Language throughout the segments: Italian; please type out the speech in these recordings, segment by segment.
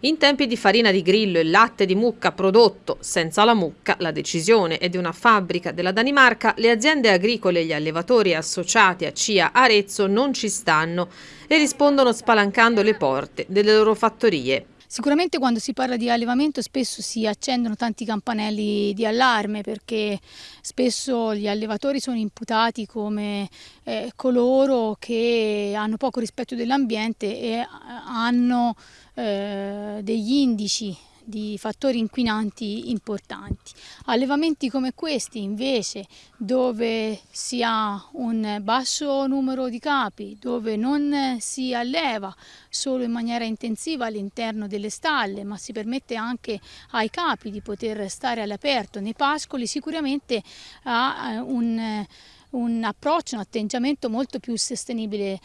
In tempi di farina di grillo e latte di mucca prodotto senza la mucca, la decisione è di una fabbrica della Danimarca, le aziende agricole e gli allevatori associati a CIA Arezzo non ci stanno e rispondono spalancando le porte delle loro fattorie. Sicuramente quando si parla di allevamento spesso si accendono tanti campanelli di allarme perché spesso gli allevatori sono imputati come eh, coloro che hanno poco rispetto dell'ambiente e hanno eh, degli indici di fattori inquinanti importanti. Allevamenti come questi invece dove si ha un basso numero di capi, dove non si alleva solo in maniera intensiva all'interno delle stalle ma si permette anche ai capi di poter stare all'aperto nei pascoli sicuramente ha eh, un un approccio, un atteggiamento molto più sostenibile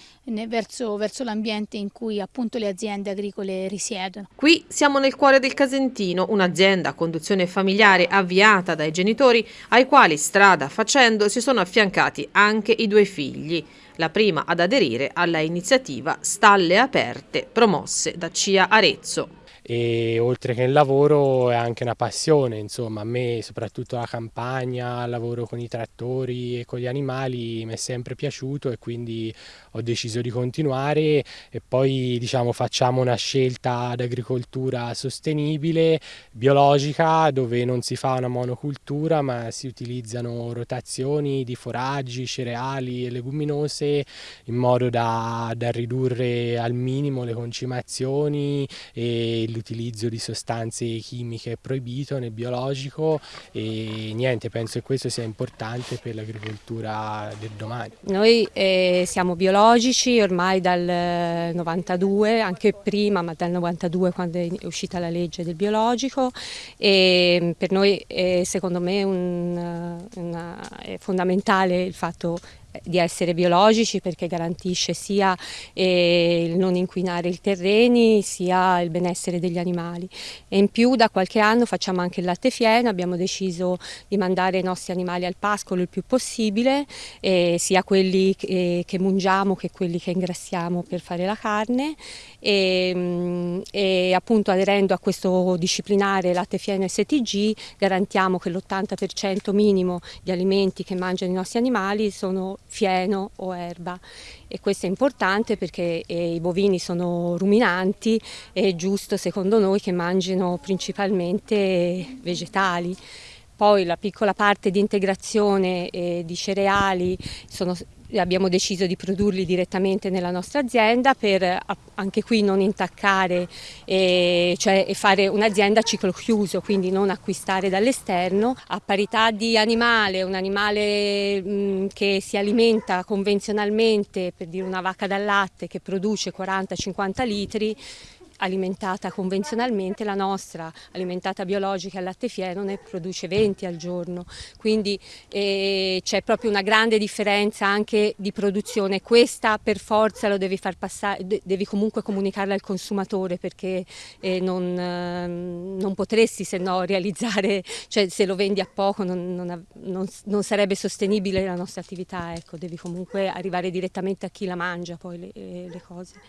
verso, verso l'ambiente in cui appunto le aziende agricole risiedono. Qui siamo nel cuore del Casentino, un'azienda a conduzione familiare avviata dai genitori ai quali strada facendo si sono affiancati anche i due figli la prima ad aderire alla iniziativa Stalle Aperte promosse da CIA Arezzo e oltre che il lavoro è anche una passione, insomma a me soprattutto la campagna, il lavoro con i trattori e con gli animali mi è sempre piaciuto e quindi ho deciso di continuare. E poi diciamo facciamo una scelta d'agricoltura sostenibile, biologica, dove non si fa una monocultura ma si utilizzano rotazioni di foraggi, cereali e leguminose in modo da, da ridurre al minimo le concimazioni e l'utilizzo di sostanze chimiche è proibito nel biologico e niente, penso che questo sia importante per l'agricoltura del domani. Noi eh, siamo biologici ormai dal 92, anche prima, ma dal 92 quando è uscita la legge del biologico e per noi è, secondo me un, una, è fondamentale il fatto di essere biologici perché garantisce sia eh, il non inquinare i terreni sia il benessere degli animali. E in più da qualche anno facciamo anche il latte fieno, abbiamo deciso di mandare i nostri animali al pascolo il più possibile eh, sia quelli che, che mungiamo che quelli che ingrassiamo per fare la carne. E, mm, e appunto aderendo a questo disciplinare latte fieno STG garantiamo che l'80% minimo di alimenti che mangiano i nostri animali sono fieno o erba e questo è importante perché eh, i bovini sono ruminanti e è giusto secondo noi che mangino principalmente vegetali. Poi la piccola parte di integrazione eh, di cereali sono abbiamo deciso di produrli direttamente nella nostra azienda per anche qui non intaccare e, cioè, fare un'azienda a ciclo chiuso, quindi non acquistare dall'esterno. A parità di animale, un animale mh, che si alimenta convenzionalmente, per dire una vacca dal latte che produce 40-50 litri, alimentata convenzionalmente, la nostra alimentata biologica al latte fieno ne produce 20 al giorno, quindi eh, c'è proprio una grande differenza anche di produzione, questa per forza lo devi far passare, devi comunque comunicarla al consumatore perché eh, non, eh, non, potresti se no realizzare, cioè se lo vendi a poco non, non, non sarebbe sostenibile la nostra attività, ecco, devi comunque arrivare direttamente a chi la mangia poi le, le cose.